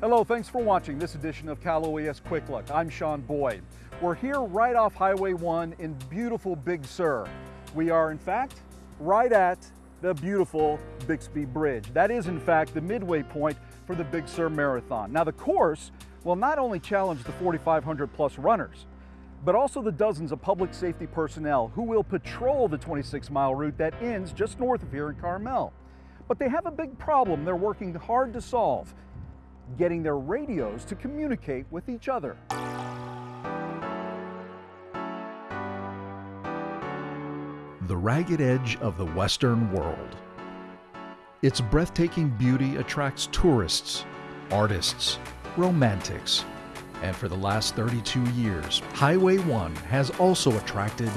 Hello, thanks for watching this edition of Cal OES Quick Look. I'm Sean Boyd. We're here right off Highway 1 in beautiful Big Sur. We are, in fact, right at the beautiful Bixby Bridge. That is, in fact, the midway point for the Big Sur Marathon. Now, the course will not only challenge the 4,500 plus runners, but also the dozens of public safety personnel who will patrol the 26 mile route that ends just north of here in Carmel. But they have a big problem they're working hard to solve getting their radios to communicate with each other. The ragged edge of the Western world. Its breathtaking beauty attracts tourists, artists, romantics, and for the last 32 years, Highway 1 has also attracted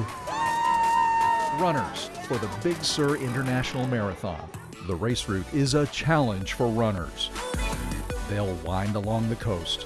runners for the Big Sur International Marathon. The race route is a challenge for runners. They'll wind along the coast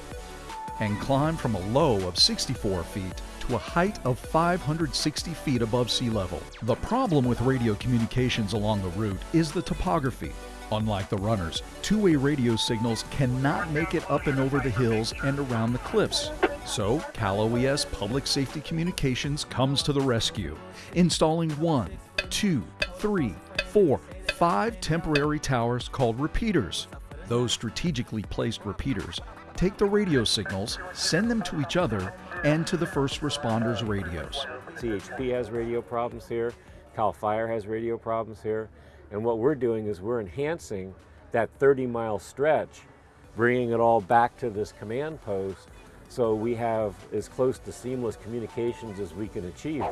and climb from a low of 64 feet to a height of 560 feet above sea level. The problem with radio communications along the route is the topography. Unlike the runners, two-way radio signals cannot make it up and over the hills and around the cliffs. So, Cal OES Public Safety Communications comes to the rescue, installing one, two, three, four, five temporary towers called repeaters. Those strategically placed repeaters take the radio signals, send them to each other, and to the first responders' radios. CHP has radio problems here, CAL FIRE has radio problems here, and what we're doing is we're enhancing that 30 mile stretch, bringing it all back to this command post so we have as close to seamless communications as we can achieve.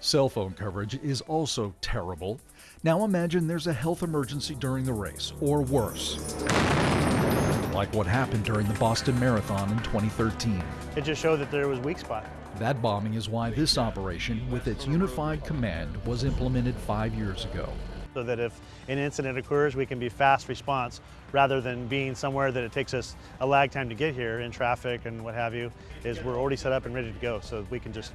Cell phone coverage is also terrible. Now imagine there's a health emergency during the race, or worse like what happened during the Boston Marathon in 2013. It just showed that there was weak spot. That bombing is why this operation, with its unified command, was implemented five years ago. So that if an incident occurs, we can be fast response rather than being somewhere that it takes us a lag time to get here in traffic and what have you, is we're already set up and ready to go so we can just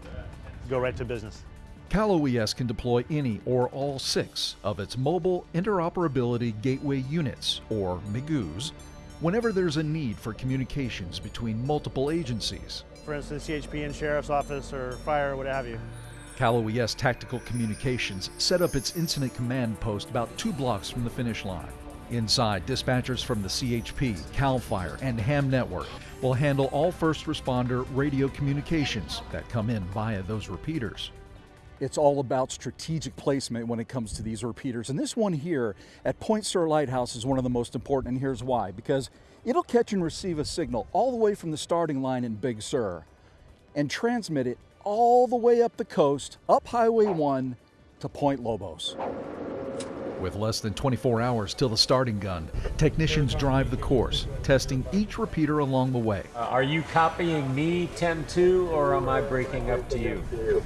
go right to business. Cal OES can deploy any or all six of its Mobile Interoperability Gateway Units, or MIGUs, whenever there's a need for communications between multiple agencies. For instance, CHP and Sheriff's Office or Fire, what have you. Cal OES Tactical Communications set up its incident command post about two blocks from the finish line. Inside, dispatchers from the CHP, CAL FIRE, and HAM network will handle all first responder radio communications that come in via those repeaters. It's all about strategic placement when it comes to these repeaters. And this one here at Point Sur Lighthouse is one of the most important, and here's why. Because it'll catch and receive a signal all the way from the starting line in Big Sur and transmit it all the way up the coast, up Highway 1 to Point Lobos. With less than 24 hours till the starting gun, technicians drive the course, testing each repeater along the way. Uh, are you copying me 10-2 or am I breaking up to you?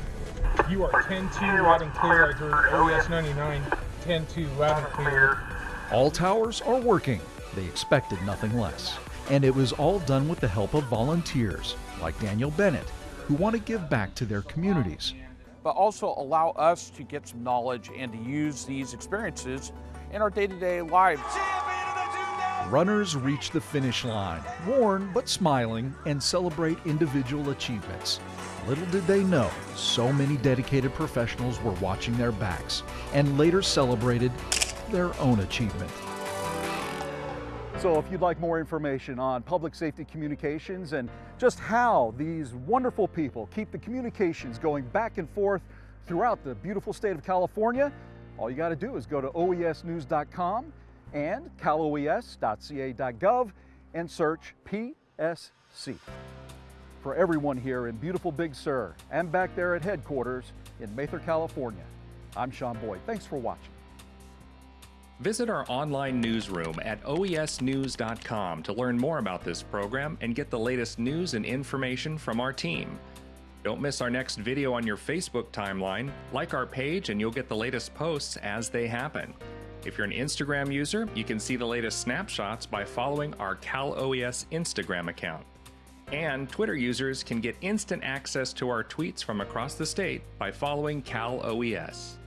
You are 10-2 loud and clear. I heard OES 99, 10-2 loud and clear. All towers are working. They expected nothing less. And it was all done with the help of volunteers like Daniel Bennett, who want to give back to their communities. But also allow us to get some knowledge and to use these experiences in our day-to-day -day lives. Runners reach the finish line, worn but smiling, and celebrate individual achievements. Little did they know, so many dedicated professionals were watching their backs and later celebrated their own achievement. So if you'd like more information on public safety communications and just how these wonderful people keep the communications going back and forth throughout the beautiful state of California, all you got to do is go to oesnews.com and caloes.ca.gov and search PSC for everyone here in beautiful Big Sur and back there at headquarters in Mather, California. I'm Sean Boyd. Thanks for watching. Visit our online newsroom at oesnews.com to learn more about this program and get the latest news and information from our team. Don't miss our next video on your Facebook timeline. Like our page and you'll get the latest posts as they happen. If you're an Instagram user, you can see the latest snapshots by following our Cal OES Instagram account. And Twitter users can get instant access to our tweets from across the state by following Cal OES.